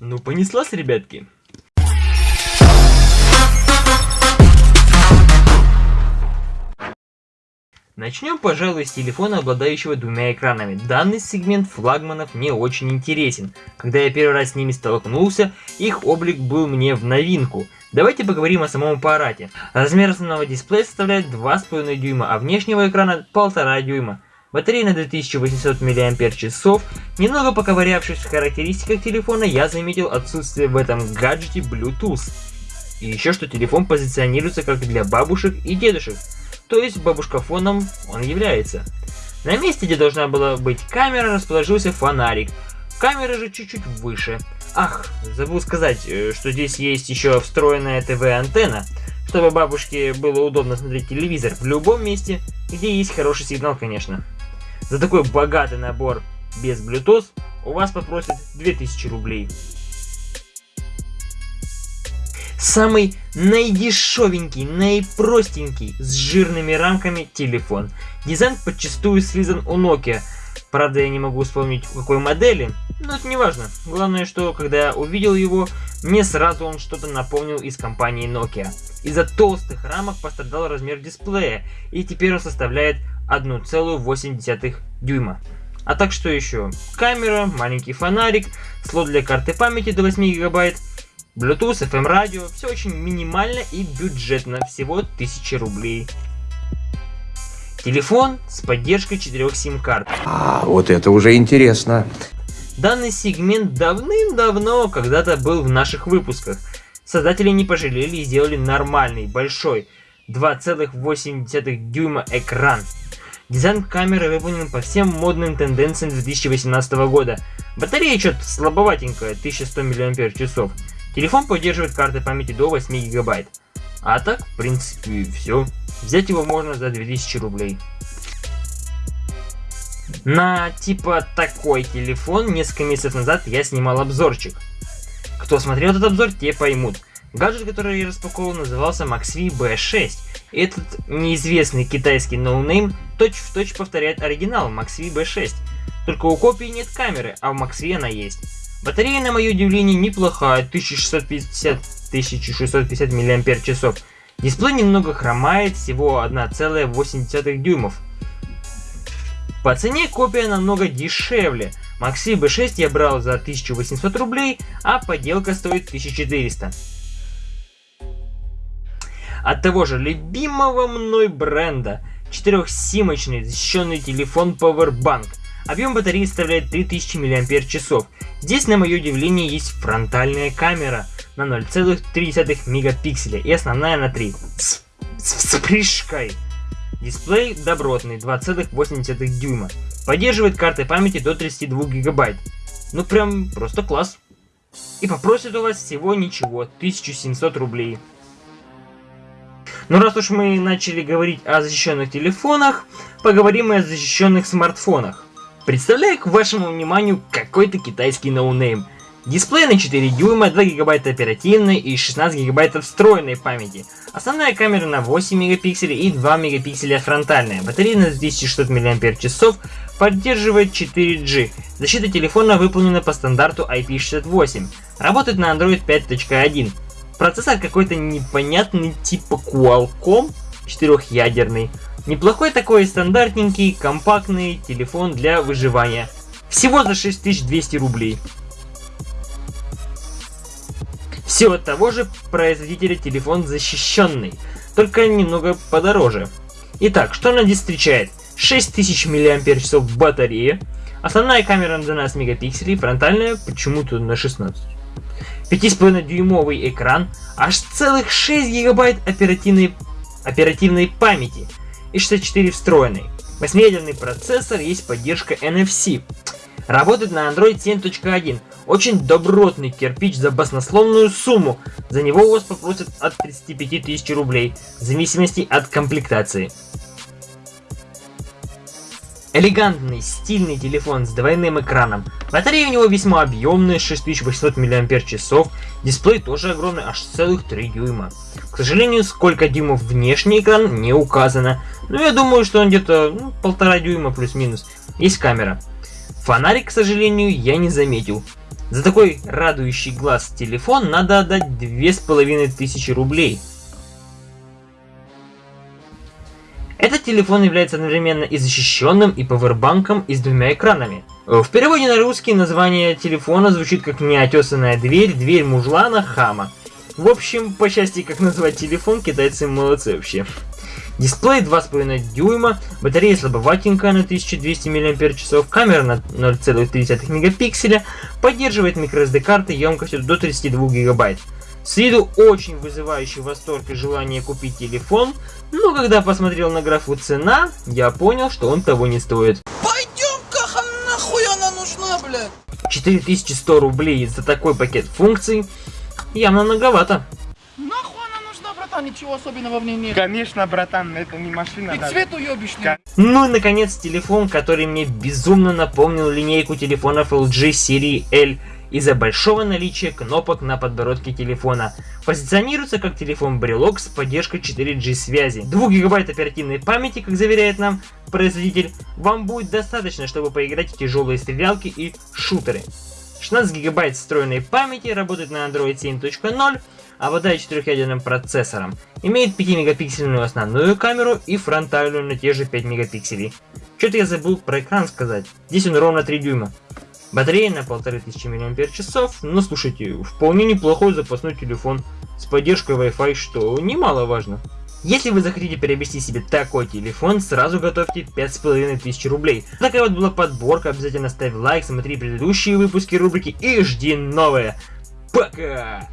Ну, понеслась, ребятки. Начнем, пожалуй, с телефона, обладающего двумя экранами. Данный сегмент флагманов мне очень интересен. Когда я первый раз с ними столкнулся, их облик был мне в новинку. Давайте поговорим о самом аппарате. Размер основного дисплея составляет 2,5 дюйма, а внешнего экрана 1,5 дюйма. Батарея на 2800 мАч. Немного поковырявшись в характеристиках телефона, я заметил отсутствие в этом гаджете Bluetooth. И еще что телефон позиционируется как для бабушек и дедушек то есть бабушкафоном он является. На месте, где должна была быть камера, расположился фонарик. Камера же чуть-чуть выше. Ах, забыл сказать, э, что здесь есть еще встроенная ТВ-антенна, чтобы бабушке было удобно смотреть телевизор в любом месте, где есть хороший сигнал, конечно. За такой богатый набор без Bluetooth у вас попросят 2000 рублей. Самый наидешевенький, наипростенький, с жирными рамками телефон. Дизайн подчастую слизан у Nokia. Правда, я не могу вспомнить, какой модели, но это не важно. Главное, что когда я увидел его, мне сразу он что-то напомнил из компании Nokia. Из-за толстых рамок пострадал размер дисплея, и теперь он составляет 1,8 дюйма. А так что еще? Камера, маленький фонарик, слот для карты памяти до 8 гигабайт, Bluetooth, FM радио, все очень минимально и бюджетно, всего 1000 рублей. Телефон с поддержкой 4 сим-карт. А, вот это уже интересно. Данный сегмент давным-давно когда-то был в наших выпусках. Создатели не пожалели и сделали нормальный, большой, 2,8 дюйма экран. Дизайн камеры выполнен по всем модным тенденциям 2018 года. Батарея что-то слабоватенькая, 1100 мАч. Телефон поддерживает карты памяти до 8 гигабайт. А так, в принципе, все. Взять его можно за 2000 рублей. На типа такой телефон несколько месяцев назад я снимал обзорчик. Кто смотрел этот обзор, те поймут. Гаджет, который я распаковал, назывался MaxV B6. Этот неизвестный китайский ноунейм точь-в-точь повторяет оригинал MaxV B6. Только у копии нет камеры, а в MaxV она есть. Батарея, на мое удивление, неплохая, 1650-1650 мАч. Дисплей немного хромает, всего 1,8 дюймов. По цене копия намного дешевле. Maxi B6 я брал за 1800 рублей, а подделка стоит 1400. От того же любимого мной бренда 4-симочный защищенный телефон Powerbank Объем батареи составляет 3000 мАч. Здесь, на мое удивление, есть фронтальная камера на 0,3 мегапикселя и основная на 3. С, с вспышкой. Дисплей добротный, 2,8 дюйма. Поддерживает карты памяти до 32 гигабайт. Ну прям просто класс. И попросит у вас всего ничего, 1700 рублей. Ну раз уж мы начали говорить о защищенных телефонах, поговорим и о защищенных смартфонах. Представляю к вашему вниманию какой-то китайский ноунейм. Дисплей на 4 дюйма, 2 гигабайта оперативной и 16 гигабайтов встроенной памяти. Основная камера на 8 мегапикселей и 2 мегапикселя фронтальная. Батарея на 2600 мАч, поддерживает 4G. Защита телефона выполнена по стандарту IP68. Работает на Android 5.1. Процессор какой-то непонятный типа Qualcomm, четырехъядерный. Неплохой такой стандартненький, компактный телефон для выживания. Всего за 6200 рублей. Все от того же производителя телефон защищенный, только немного подороже. Итак, что она здесь встречает? 6000 мАч батарея, основная камера на 12 мегапикселей, фронтальная почему-то на 16. 5,5 дюймовый экран, аж целых 6 гигабайт оперативной, оперативной памяти – и 64 встроенный. Восьмиядерный процессор, есть поддержка NFC. Работает на Android 7.1. Очень добротный кирпич за баснословную сумму. За него у вас попросят от 35 тысяч рублей, в зависимости от комплектации. Элегантный, стильный телефон с двойным экраном. Батарея у него весьма объемная, 6800 мАч. Дисплей тоже огромный, аж целых 3 дюйма. К сожалению, сколько дюймов внешний экран не указано. Но я думаю, что он где-то ну, полтора дюйма плюс-минус. Есть камера. Фонарик, к сожалению, я не заметил. За такой радующий глаз телефон надо отдать две с половиной тысячи рублей. Этот телефон является одновременно и защищенным, и пауэрбанком, и с двумя экранами. В переводе на русский название телефона звучит как неотесанная дверь, дверь мужлана, хама. В общем, по части как назвать телефон, китайцы молодцы вообще. Дисплей 2,5 дюйма, батарея слабоватенькая на 1200 мАч, камера на 0,3 мегапикселя, поддерживает microSD карты емкостью до 32 гигабайт. С виду очень вызывающий восторг и желание купить телефон, но когда посмотрел на графу цена, я понял, что он того не стоит. Пойдем-ка, нахуй она нужна, блядь? 4100 рублей за такой пакет функций явно многовато. Братан? Ничего особенного в ней нет. Конечно, братан, это не машина. И даже. цвет уебищный. Ну и наконец телефон, который мне безумно напомнил линейку телефонов LG серии L из-за большого наличия кнопок на подбородке телефона. Позиционируется как телефон-брелок с поддержкой 4G связи. 2 гигабайт оперативной памяти, как заверяет нам производитель, вам будет достаточно, чтобы поиграть в тяжелые стрелялки и шутеры. 16 гигабайт встроенной памяти, работает на Android 7.0, обладает 4-ядерным процессором, имеет 5-мегапиксельную основную камеру и фронтальную на те же 5 мегапикселей. Что-то я забыл про экран сказать. Здесь он ровно 3 дюйма. Батарея на 1500 мАч, но слушайте, вполне неплохой запасной телефон с поддержкой Wi-Fi, что немаловажно. Если вы захотите приобрести себе такой телефон, сразу готовьте 5500 рублей. Такая вот была подборка, обязательно ставь лайк, смотри предыдущие выпуски рубрики и жди новые. Пока!